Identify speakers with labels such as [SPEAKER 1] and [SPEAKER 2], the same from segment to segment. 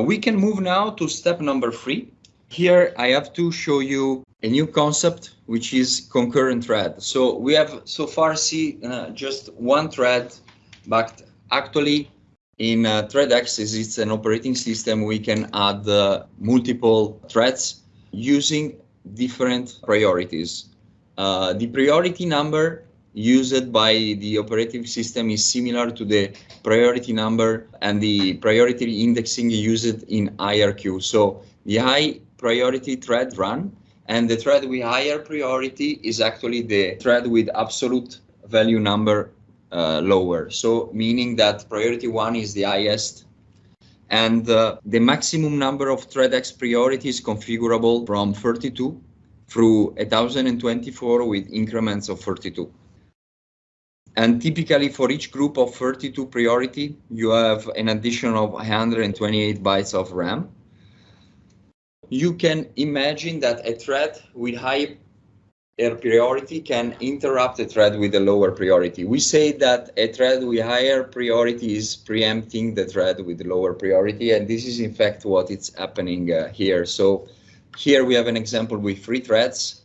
[SPEAKER 1] we can move now to step number three. Here I have to show you a new concept, which is concurrent thread. So we have so far see uh, just one thread, but actually in uh, ThreadX, it's an operating system, we can add uh, multiple threads using different priorities. Uh, the priority number used by the operating system is similar to the priority number and the priority indexing used in IRQ. So the high priority thread run and the thread with higher priority is actually the thread with absolute value number uh, lower. So meaning that priority one is the highest and uh, the maximum number of ThreadX priorities configurable from 32 through 1024 with increments of 32. And typically for each group of 32 priority, you have an addition of 128 bytes of RAM. You can imagine that a thread with high priority can interrupt a thread with a lower priority. We say that a thread with higher priority is preempting the thread with lower priority, and this is in fact what is happening uh, here. So here we have an example with three threads.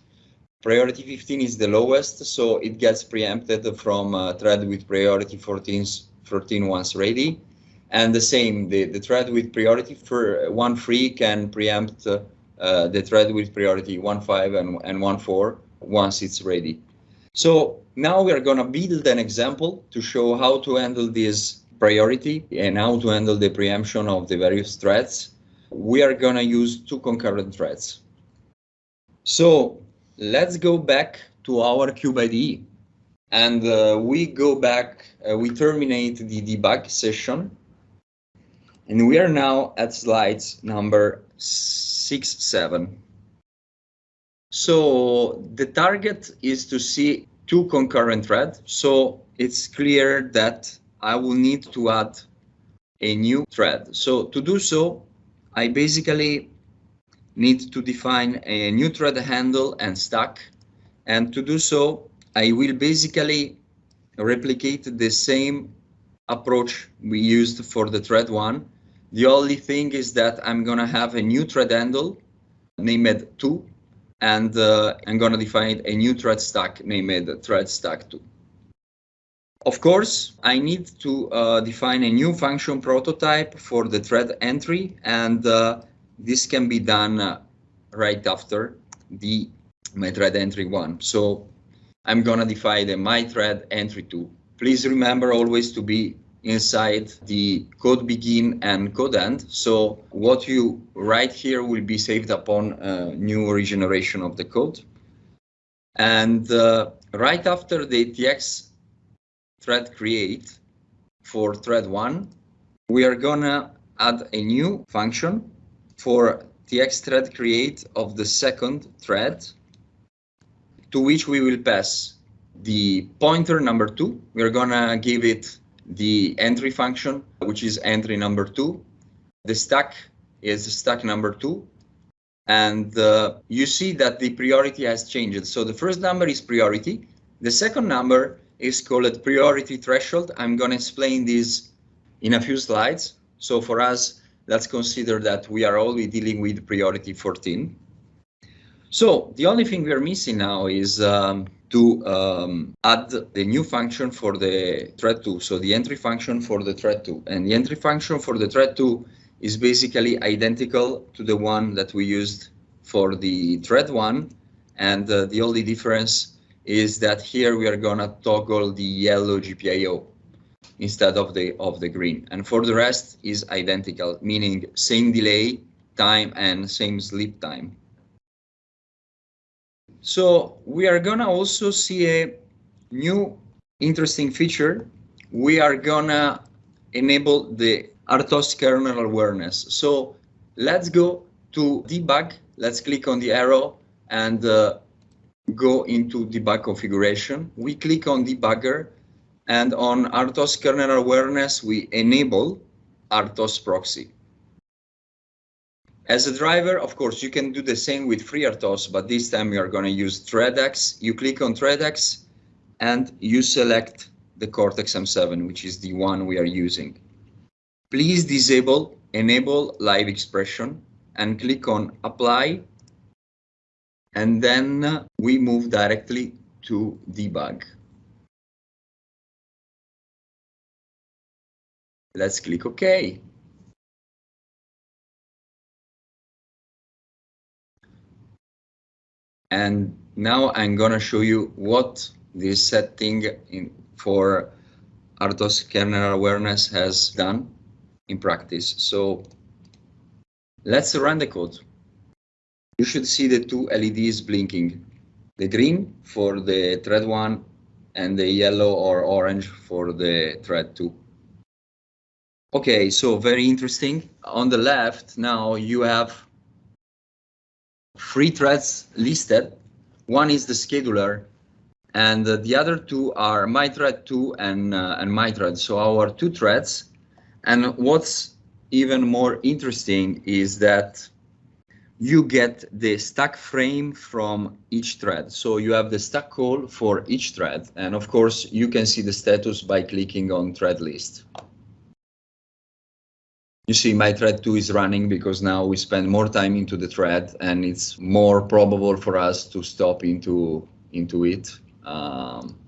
[SPEAKER 1] Priority 15 is the lowest, so it gets preempted from a thread with priority 14, 14 once ready. And the same, the, the thread with priority for one free can preempt uh, the thread with priority one five and, and one four once it's ready. So now we are going to build an example to show how to handle this priority and how to handle the preemption of the various threads. We are going to use two concurrent threads. So let's go back to our cube IDE and uh, we go back, uh, we terminate the debug session and we are now at slides number six, seven. So the target is to see two concurrent threads. So it's clear that I will need to add a new thread. So to do so, I basically need to define a new thread handle and stack. And to do so, I will basically replicate the same approach we used for the thread one. The only thing is that I'm going to have a new thread handle named 2 and uh, I'm going to define a new thread stack named thread stack 2. Of course, I need to uh, define a new function prototype for the thread entry, and uh, this can be done uh, right after the my thread entry one. So I'm going to define the my thread entry 2. Please remember always to be inside the code begin and code end. So what you write here will be saved upon a new regeneration of the code. And uh, right after the tx thread create for thread one, we are gonna add a new function for tx thread create of the second thread to which we will pass the pointer number two. We're gonna give it the entry function, which is entry number two. The stack is stack number two. And uh, you see that the priority has changed. So the first number is priority. The second number is called priority threshold. I'm to explain this in a few slides. So for us, let's consider that we are only dealing with priority 14. So the only thing we are missing now is um, to um, add the new function for the thread 2. So the entry function for the thread 2. And the entry function for the thread 2 is basically identical to the one that we used for the thread 1. And uh, the only difference is that here we are going to toggle the yellow GPIO instead of the of the green. And for the rest is identical, meaning same delay time and same sleep time. So we are gonna also see a new interesting feature. We are gonna enable the RTOS kernel awareness. So let's go to debug. Let's click on the arrow and uh, go into debug configuration. We click on debugger and on RTOS kernel awareness, we enable RTOS proxy. As a driver, of course, you can do the same with FreeRTOS, but this time we are going to use ThreadX. You click on ThreadX and you select the Cortex M7, which is the one we are using. Please disable enable live expression and click on apply. And then we move directly to debug. Let's click OK. And now I'm gonna show you what this setting in, for RTOS kernel awareness has done in practice. So let's run the code. You should see the two LEDs blinking. The green for the thread 1 and the yellow or orange for the thread 2. Okay, so very interesting. On the left now you have three threads listed. One is the scheduler and uh, the other two are my thread 2 and, uh, and my thread. So our two threads. And what's even more interesting is that you get the stack frame from each thread. So you have the stack call for each thread. And of course, you can see the status by clicking on thread list. You see my thread 2 is running because now we spend more time into the thread and it's more probable for us to stop into, into it. Um,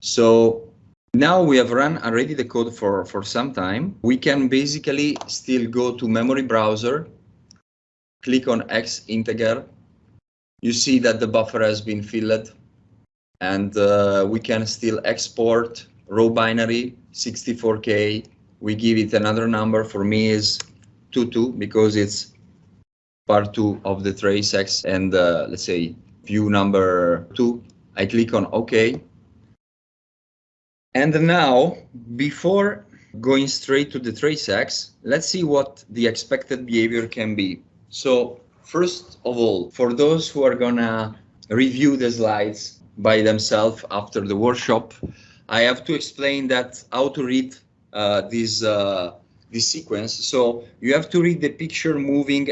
[SPEAKER 1] so now we have run already the code for, for some time. We can basically still go to memory browser, click on X integer. You see that the buffer has been filled and uh, we can still export raw binary 64K. We give it another number for me is 2-2 because it's part two of the TraceX and uh, let's say view number two. I click on OK. And now, before going straight to the TraceX, let's see what the expected behavior can be. So first of all, for those who are gonna review the slides by themselves after the workshop, I have to explain that how to read this uh, this sequence. So you have to read the picture moving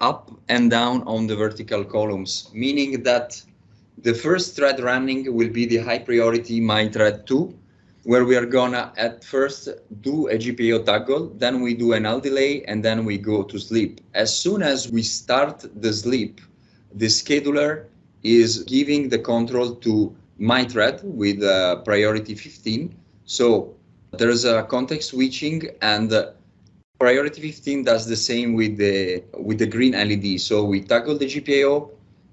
[SPEAKER 1] up and down on the vertical columns, meaning that the first thread running will be the high priority my thread 2, where we are gonna at first do a GPIO toggle, then we do an HAL delay, and then we go to sleep. As soon as we start the sleep, the scheduler is giving the control to my thread with uh, priority 15. So there's a context switching and Priority 15 does the same with the with the green LED. So we toggle the GPIO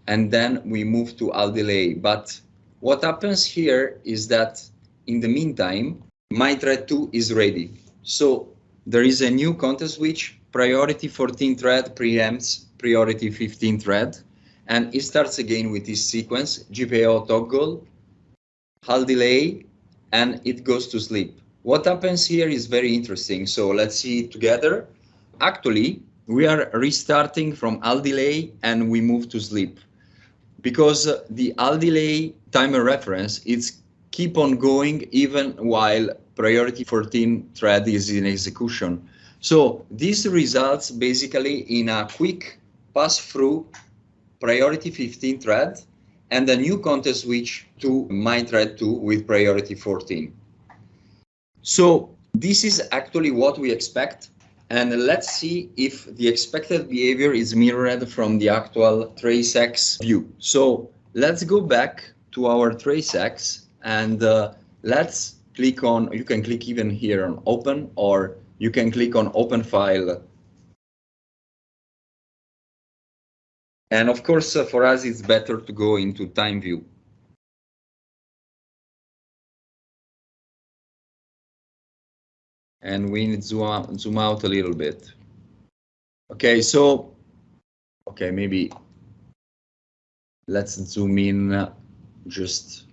[SPEAKER 1] and then we move to HAL delay. But what happens here is that in the meantime, my thread 2 is ready. So there is a new context switch, priority 14 thread preempts priority 15 thread, and it starts again with this sequence, GPIO toggle, HAL delay, and it goes to sleep. What happens here is very interesting. So let's see together. Actually, we are restarting from HAL delay and we move to sleep because uh, the HAL delay timer reference is keep on going even while priority 14 thread is in execution. So this results basically in a quick pass through priority 15 thread and a new context switch to my thread 2 with priority 14. So this is actually what we expect. And let's see if the expected behavior is mirrored from the actual TraceX view. So let's go back to our TraceX and uh, let's click on, you can click even here on open or you can click on open file. And of course, uh, for us, it's better to go into time view. And we need to zoom out, zoom out a little bit. Okay, so, okay, maybe let's zoom in just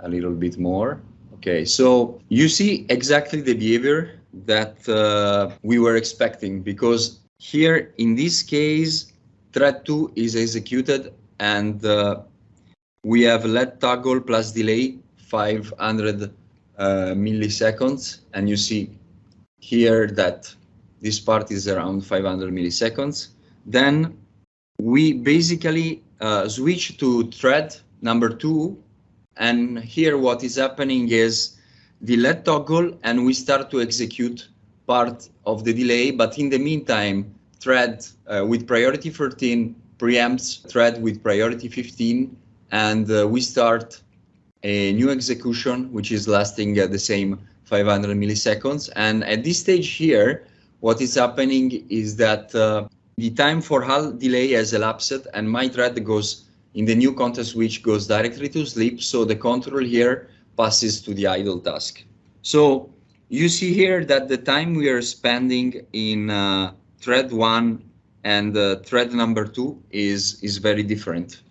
[SPEAKER 1] a little bit more. Okay, so you see exactly the behavior that uh, we were expecting because here in this case, thread 2 is executed and uh, we have LED toggle plus delay 500 uh, milliseconds and you see here that this part is around 500 milliseconds. Then we basically uh, switch to thread number two and here what is happening is the LED toggle and we start to execute part of the delay, but in the meantime, thread uh, with priority 13 preempts thread with priority 15, and uh, we start a new execution, which is lasting uh, the same 500 milliseconds. And at this stage here, what is happening is that uh, the time for HAL delay has elapsed and my thread goes in the new context switch goes directly to sleep. So the control here passes to the idle task. So you see here that the time we are spending in uh, thread one and uh, thread number two is, is very different.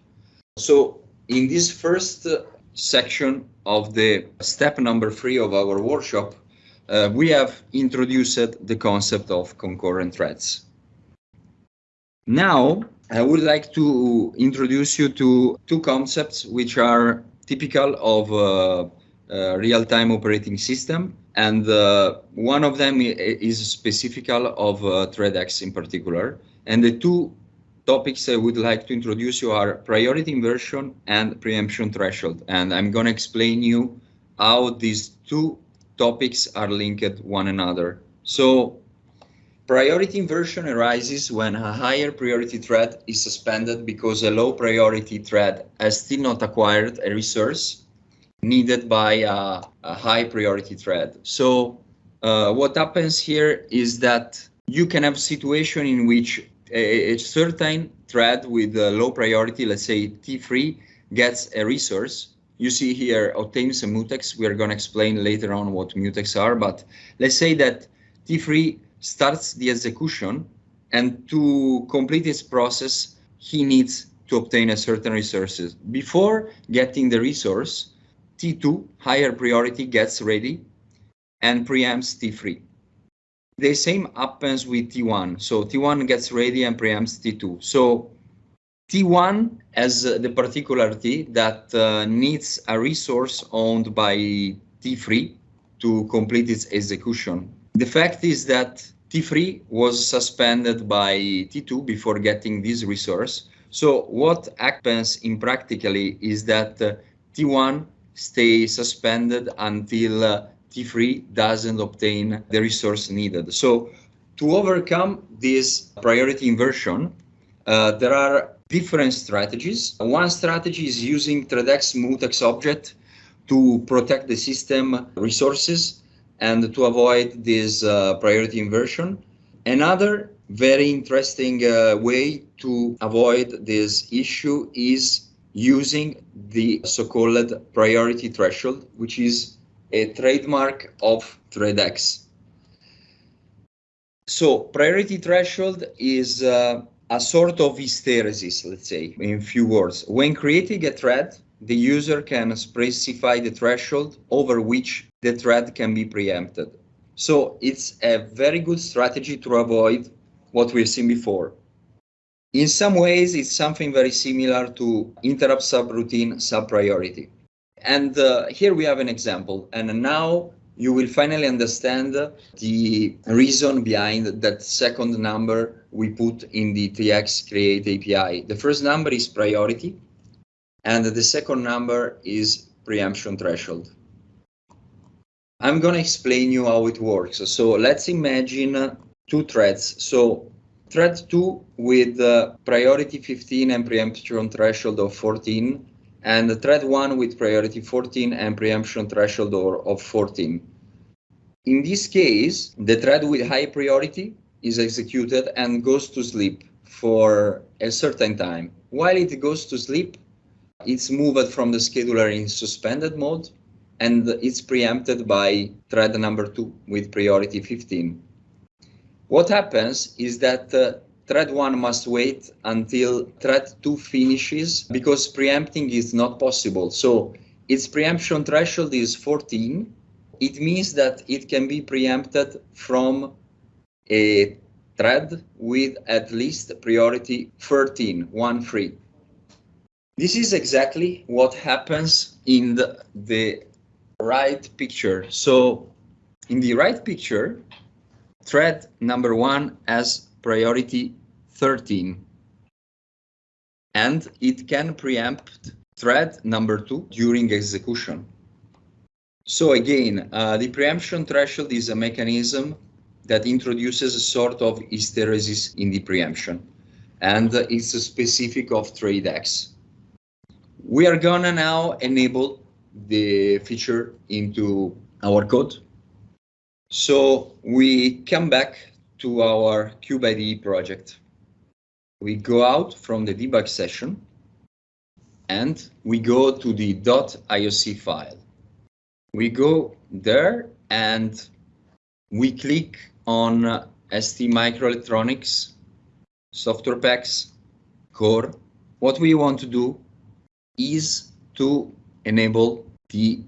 [SPEAKER 1] So in this first uh, section of the step number three of our workshop, uh, we have introduced the concept of concurrent threads. Now, I would like to introduce you to two concepts which are typical of uh, uh, real-time operating system, and uh, one of them is specific of uh, ThreadX in particular. And the two topics I would like to introduce you are priority inversion and preemption threshold. And I'm going to explain you how these two topics are linked one another. So priority inversion arises when a higher priority thread is suspended because a low priority thread has still not acquired a resource needed by a, a high priority thread. So uh, what happens here is that you can have a situation in which a, a certain thread with a low priority, let's say T3, gets a resource. You see here obtains a mutex. We are going to explain later on what mutex are, but let's say that T3 starts the execution and to complete its process, he needs to obtain a certain resources. Before getting the resource, T2, higher priority, gets ready and preempts T3. The same happens with T1. So T1 gets ready and preempts T2. So T1 has the particularity that uh, needs a resource owned by T3 to complete its execution. The fact is that T3 was suspended by T2 before getting this resource. So what happens in practically is that uh, T1 stays suspended until uh, T3 doesn't obtain the resource needed. So to overcome this priority inversion, uh, there are different strategies. One strategy is using ThreadX mutex object to protect the system resources and to avoid this uh, priority inversion. Another very interesting uh, way to avoid this issue is using the so-called priority threshold, which is a trademark of ThreadX. So priority threshold is uh, a sort of hysteresis, let's say, in few words. When creating a thread, the user can specify the threshold over which the thread can be preempted. So it's a very good strategy to avoid what we've seen before. In some ways, it's something very similar to interrupt subroutine subpriority. And uh, here we have an example. And now you will finally understand the reason behind that second number we put in the TX create API. The first number is priority, and the second number is preemption threshold. I'm going to explain you how it works. So let's imagine two threads. So thread 2 with uh, priority 15 and preemption threshold of 14 and the thread 1 with priority 14 and preemption threshold of 14. In this case, the thread with high priority is executed and goes to sleep for a certain time. While it goes to sleep, it's moved from the scheduler in suspended mode and it's preempted by thread number 2 with priority 15. What happens is that uh, thread 1 must wait until thread 2 finishes because preempting is not possible. So its preemption threshold is 14. It means that it can be preempted from a thread with at least priority 13, 1, 3. This is exactly what happens in the, the right picture. So in the right picture, thread number one has priority 13 and it can preempt thread number two during execution. So again, uh, the preemption threshold is a mechanism that introduces a sort of hysteresis in the preemption, and it's specific of ThreadX. We are gonna now enable the feature into our code. So we come back to our CubeIDE project. We go out from the debug session and we go to the .ioc file. We go there and we click on ST Microelectronics software packs core. What we want to do is to enable the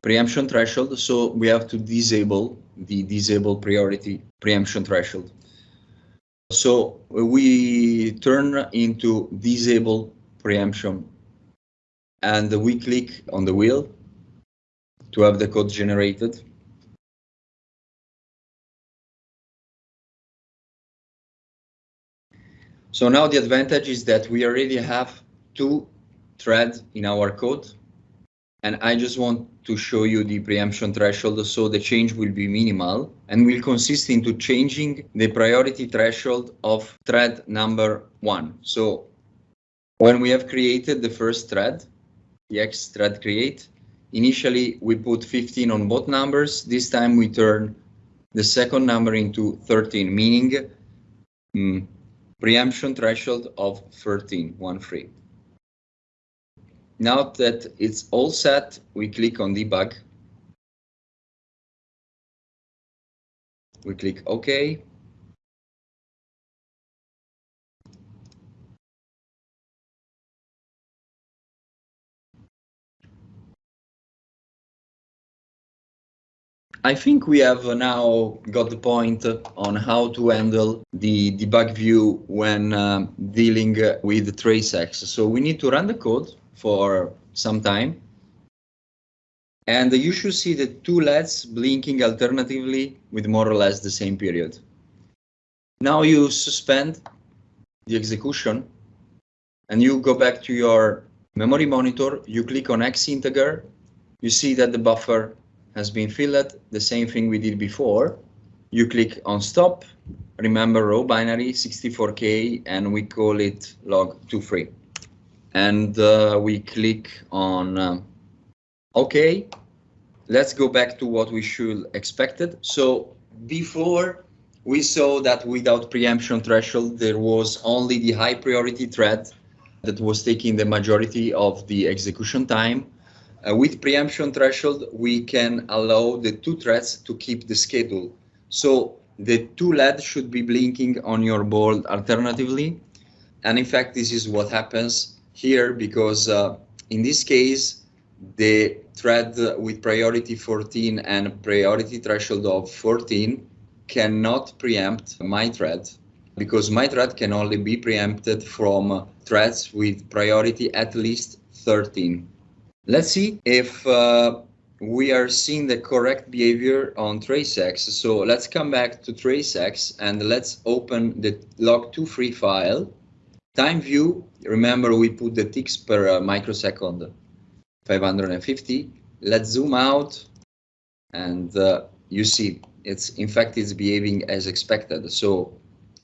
[SPEAKER 1] preemption threshold. So we have to disable the disable priority preemption threshold. So uh, we turn into disable preemption and we click on the wheel to have the code generated. So now the advantage is that we already have two threads in our code. And I just want to show you the preemption threshold so the change will be minimal and will consist into changing the priority threshold of thread number one. So when we have created the first thread, the X thread create, initially we put 15 on both numbers. This time we turn the second number into 13, meaning mm, preemption threshold of 13, one free. Now that it's all set, we click on debug. We click OK. I think we have now got the point on how to handle the debug view when um, dealing with TraceX. So we need to run the code for some time. And you should see the two LEDs blinking alternatively with more or less the same period. Now you suspend the execution and you go back to your memory monitor, you click on X integer, you see that the buffer has been filled, the same thing we did before. You click on stop, remember raw binary 64K, and we call it log23. And uh, we click on um, OK. Let's go back to what we should expected. So before we saw that without preemption threshold, there was only the high priority thread that was taking the majority of the execution time. Uh, with preemption threshold, we can allow the two threads to keep the schedule. So the two LEDs should be blinking on your board alternatively. And in fact, this is what happens here because uh, in this case, the thread with priority 14 and priority threshold of 14 cannot preempt my thread because my thread can only be preempted from threads with priority at least 13. Let's see if uh, we are seeing the correct behavior on TraceX. So let's come back to TraceX and let's open the log23 file. Time view, remember we put the ticks per uh, microsecond, 550. Let's zoom out and uh, you see it's in fact it's behaving as expected. So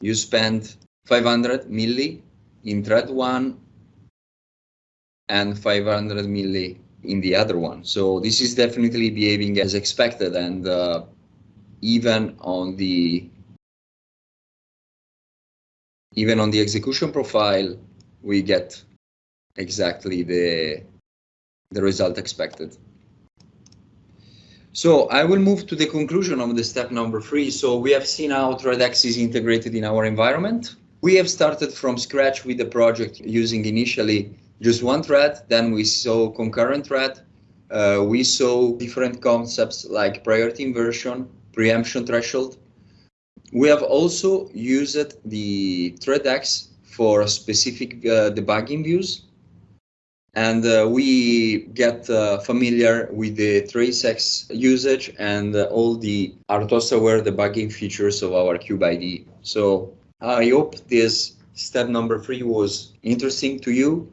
[SPEAKER 1] you spend 500 milli in thread one and 500 milli in the other one. So this is definitely behaving as expected and uh, even on the even on the execution profile, we get exactly the, the result expected. So I will move to the conclusion of the step number three. So we have seen how ThreadX is integrated in our environment. We have started from scratch with the project using initially just one thread. Then we saw concurrent thread. Uh, we saw different concepts like priority inversion, preemption threshold. We have also used the ThreadX for specific uh, debugging views. And uh, we get uh, familiar with the TraceX usage and all the RTOS-aware debugging features of our CubeIDE. So I hope this step number three was interesting to you